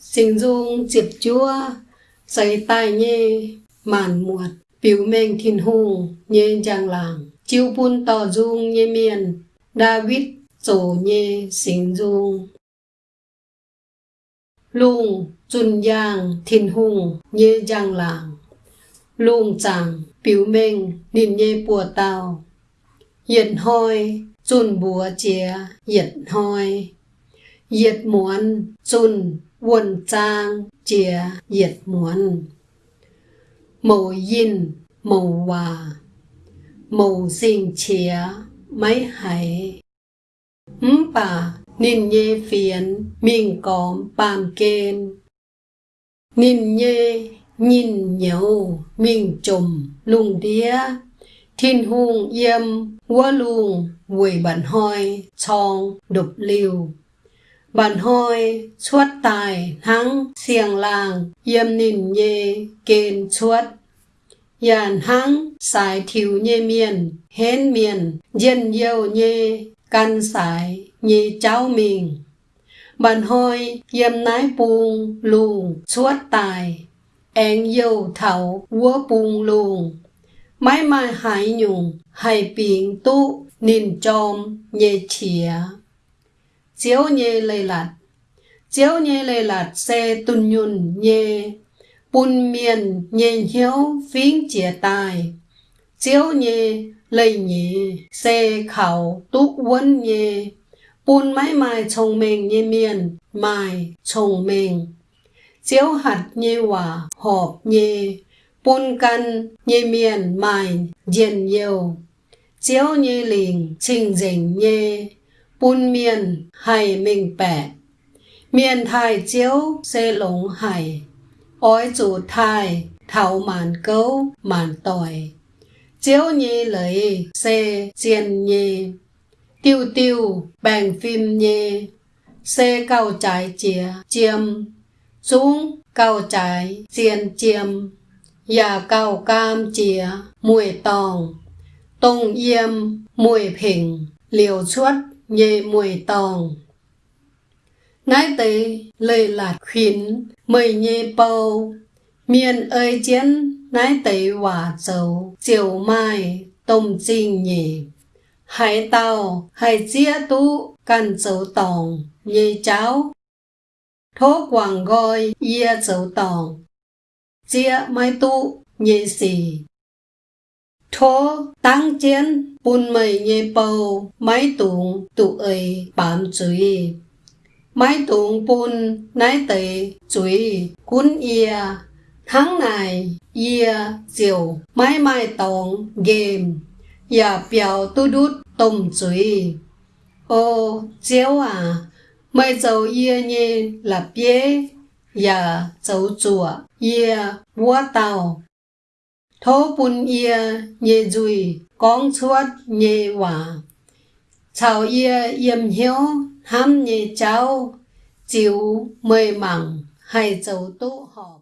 sinh dung diệp chúa xây tai nhê màn muột biểu mệnh thiên hùng nhê giang làng chiêu bun tỏ dung nhê miền David tổ nhê sinh dung lùng chun giang thiên hùng nhê giang làng lùng chàng, biểu mệnh niệm nhê bùa tàu Yết hôi, chun bùa chia yết hôi yết muốn chun quân trang chia yết muốn màu yin màu hòa. Màu sinh chia mấy hải. Ấm bà nín nhê phiền miên còm bàm kên. Nín nhê nhìn nhau miên trùm lùng đía, thiên hùng yêm quá luồng quỳ bản hoi chong đục liều bản hoi chuốt tài hăng xiềng làng, yêm nìn nhê kên chuốt. Yàn hăng xài thiểu nhê miền Hên miền dân yêu nhê căn xài nhê cháu mình. Bản hoi yêm nái buông lùng chuốt tài. Anh yêu thảo, vua buông lùng mãi mãi hải nhung hải biển tu Nìn chom nhẹ chìa chiếu nhẹ lây lạt. Chiếu nhẹ lây lạt xe tùn nhun nhẹ bùn miền nhẹ hiếu phiến chia tài chiếu nhẹ lây nhẹ xe khảo tu quân nhẹ bùn mãi mãi chồng mình nhẹ miền mãi chồng mình. Chiếu hạt nhẹ hòa họp nhẹ bùn căn nhê miền, mài diện nhiều. Chiếu nhê lình, trình dình nhê bún miền hay mình bẻ. Miền thai chiếu xê lũng hay ói chủ thai, thảo màn cấu màn tỏi. Chiếu nhi lấy xê chiên nhi tiêu tiêu, bèn phim nhi xê cao trái chìa chiêm. Xuống cao trái chiên chiêm. Và cao cam chìa mùi tòng. Tông yêm mùi phình liều suất nhẹ mùi tòng. Nái tế lời lạt khuyến mời nhẹ bầu. Miền ơi chiến nái tế hòa dầu. Chiều mai tông trinh nhẹ, hải tàu hải chia tú căn dấu tòng. Nhẹ cháu thố quảng gọi yê dấu tòng. Chia mai tu nhẹ xì thô tăng chiến bùn mây nhẹ bầu máy tụng tụ ấy bám chuối máy tụng bùn nái tệ chuối cún ia, tháng này ia diều máy mai tòng game và biểu tu đút tôm chuối ô chéo à mày dầu ia nhẹ là bế. Và dầu chùa, ia búa tàu thố bún yê nhê dùi con chuột nhê hòa chào yê yếm hiếu ham nhê cháu chiếu mê mẳng hay châu tụ họp.